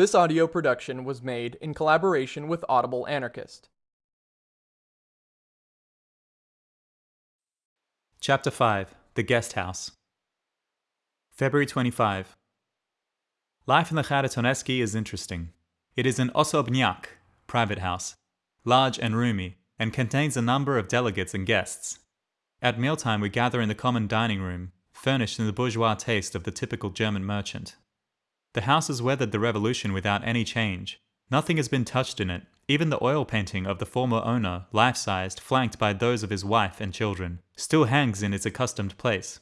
This audio production was made in collaboration with Audible Anarchist. Chapter 5 The Guest House February 25 Life in the Kharitonensky is interesting. It is an osobnyak, private house, large and roomy, and contains a number of delegates and guests. At mealtime we gather in the common dining room, furnished in the bourgeois taste of the typical German merchant. The house has weathered the revolution without any change. Nothing has been touched in it, even the oil painting of the former owner, life-sized, flanked by those of his wife and children, still hangs in its accustomed place.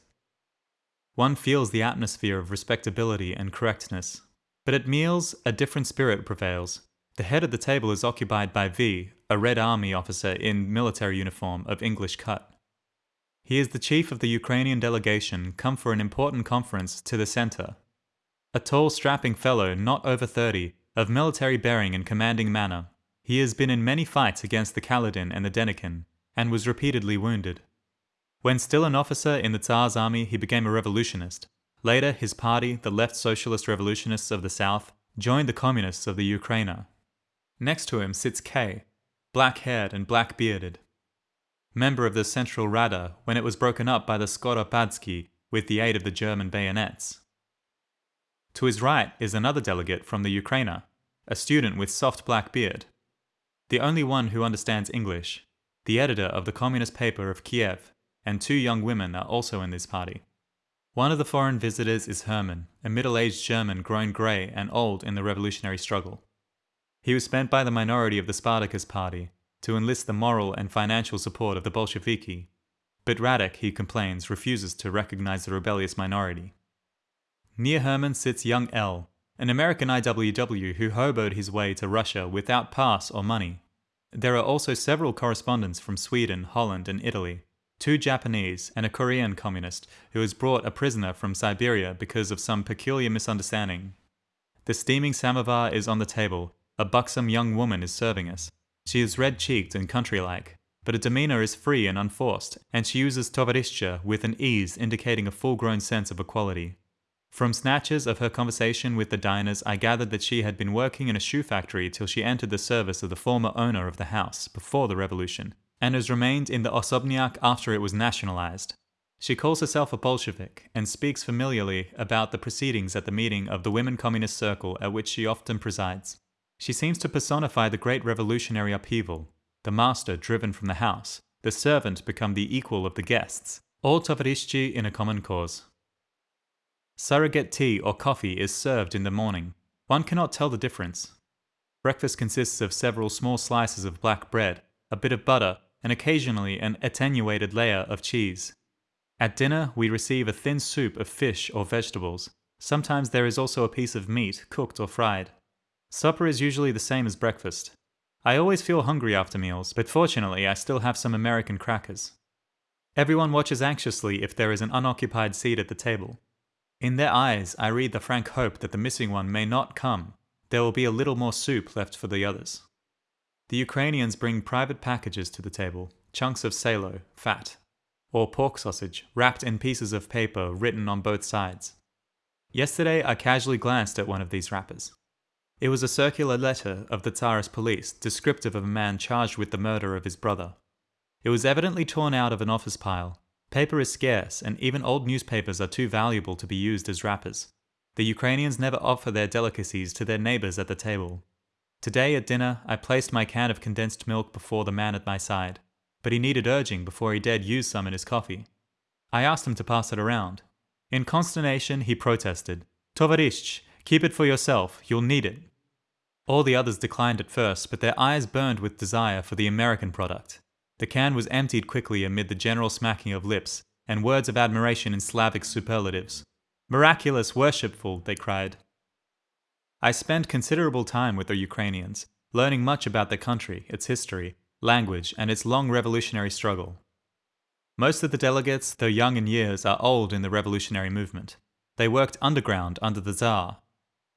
One feels the atmosphere of respectability and correctness. But at meals, a different spirit prevails. The head of the table is occupied by V, a Red Army officer in military uniform of English cut. He is the chief of the Ukrainian delegation come for an important conference to the center a tall, strapping fellow, not over 30, of military bearing and commanding manner, he has been in many fights against the Kaledin and the Denikin, and was repeatedly wounded. When still an officer in the Tsar's army, he became a revolutionist. Later, his party, the Left Socialist Revolutionists of the South, joined the Communists of the Ukraina. Next to him sits K, black-haired and black-bearded. Member of the Central Rada when it was broken up by the Skoropadsky with the aid of the German bayonets. To his right is another delegate from the Ukraina, a student with soft black beard. The only one who understands English, the editor of the communist paper of Kiev, and two young women are also in this party. One of the foreign visitors is Hermann, a middle-aged German grown grey and old in the revolutionary struggle. He was spent by the minority of the Spartacus party to enlist the moral and financial support of the Bolsheviki, but Radek, he complains, refuses to recognize the rebellious minority. Near Herman sits young L, an American IWW who hoboed his way to Russia without pass or money. There are also several correspondents from Sweden, Holland, and Italy, two Japanese, and a Korean communist who was brought a prisoner from Siberia because of some peculiar misunderstanding. The steaming samovar is on the table. A buxom young woman is serving us. She is red-cheeked and country-like, but her demeanor is free and unforced, and she uses tovarishcha with an ease indicating a full-grown sense of equality. From snatches of her conversation with the diners, I gathered that she had been working in a shoe factory till she entered the service of the former owner of the house before the revolution, and has remained in the Osobnyak after it was nationalized. She calls herself a Bolshevik and speaks familiarly about the proceedings at the meeting of the Women Communist Circle at which she often presides. She seems to personify the great revolutionary upheaval, the master driven from the house, the servant become the equal of the guests, all tovarishchi in a common cause. Surrogate tea or coffee is served in the morning. One cannot tell the difference. Breakfast consists of several small slices of black bread, a bit of butter, and occasionally an attenuated layer of cheese. At dinner, we receive a thin soup of fish or vegetables. Sometimes there is also a piece of meat, cooked or fried. Supper is usually the same as breakfast. I always feel hungry after meals, but fortunately I still have some American crackers. Everyone watches anxiously if there is an unoccupied seat at the table. In their eyes, I read the frank hope that the missing one may not come. There will be a little more soup left for the others. The Ukrainians bring private packages to the table, chunks of salo, fat, or pork sausage, wrapped in pieces of paper written on both sides. Yesterday, I casually glanced at one of these wrappers. It was a circular letter of the Tsarist police descriptive of a man charged with the murder of his brother. It was evidently torn out of an office pile, Paper is scarce, and even old newspapers are too valuable to be used as wrappers. The Ukrainians never offer their delicacies to their neighbors at the table. Today at dinner, I placed my can of condensed milk before the man at my side, but he needed urging before he dared use some in his coffee. I asked him to pass it around. In consternation, he protested, Tovarishch, keep it for yourself, you'll need it. All the others declined at first, but their eyes burned with desire for the American product. The can was emptied quickly amid the general smacking of lips and words of admiration in Slavic superlatives. Miraculous, worshipful, they cried. I spent considerable time with the Ukrainians, learning much about the country, its history, language, and its long revolutionary struggle. Most of the delegates, though young in years, are old in the revolutionary movement. They worked underground under the Tsar,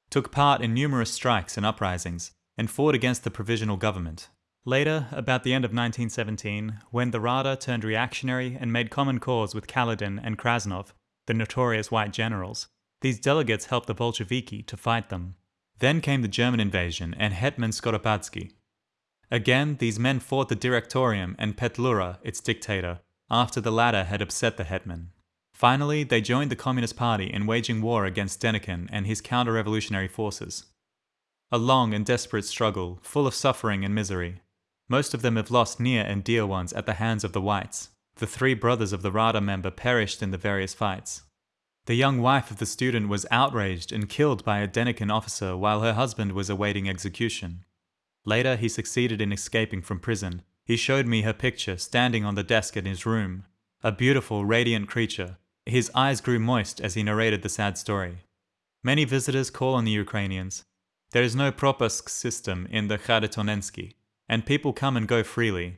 took part in numerous strikes and uprisings, and fought against the provisional government. Later, about the end of 1917, when the Rada turned reactionary and made common cause with Kaledin and Krasnov, the notorious white generals, these delegates helped the Bolsheviki to fight them. Then came the German invasion and Hetman Skoropadsky. Again, these men fought the Directorium and Petlura, its dictator, after the latter had upset the hetman. Finally, they joined the Communist Party in waging war against Denikin and his counter-revolutionary forces. A long and desperate struggle, full of suffering and misery. Most of them have lost near and dear ones at the hands of the whites. The three brothers of the Rada member perished in the various fights. The young wife of the student was outraged and killed by a Denikin officer while her husband was awaiting execution. Later, he succeeded in escaping from prison. He showed me her picture standing on the desk in his room. A beautiful, radiant creature. His eyes grew moist as he narrated the sad story. Many visitors call on the Ukrainians. There is no propusk system in the Kharitonensky, and people come and go freely.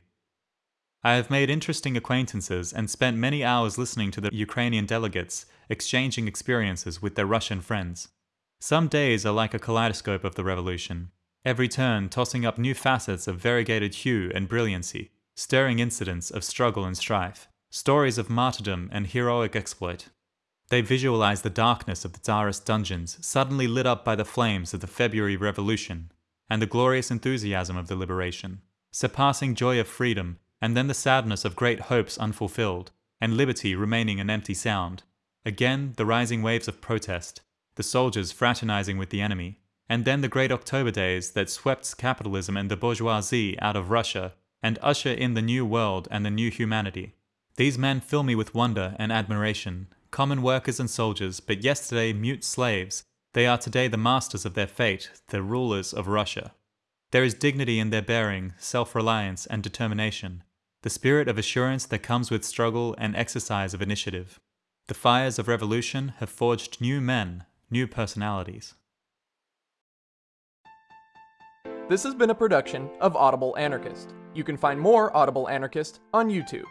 I have made interesting acquaintances and spent many hours listening to the Ukrainian delegates exchanging experiences with their Russian friends. Some days are like a kaleidoscope of the revolution every turn tossing up new facets of variegated hue and brilliancy, stirring incidents of struggle and strife, stories of martyrdom and heroic exploit. They visualize the darkness of the Tsarist dungeons suddenly lit up by the flames of the February Revolution, and the glorious enthusiasm of the liberation, surpassing joy of freedom, and then the sadness of great hopes unfulfilled, and liberty remaining an empty sound. Again, the rising waves of protest, the soldiers fraternizing with the enemy, and then the great October days that swept capitalism and the bourgeoisie out of Russia and usher in the new world and the new humanity. These men fill me with wonder and admiration, common workers and soldiers, but yesterday mute slaves, they are today the masters of their fate, the rulers of Russia. There is dignity in their bearing, self-reliance and determination, the spirit of assurance that comes with struggle and exercise of initiative. The fires of revolution have forged new men, new personalities. This has been a production of Audible Anarchist. You can find more Audible Anarchist on YouTube.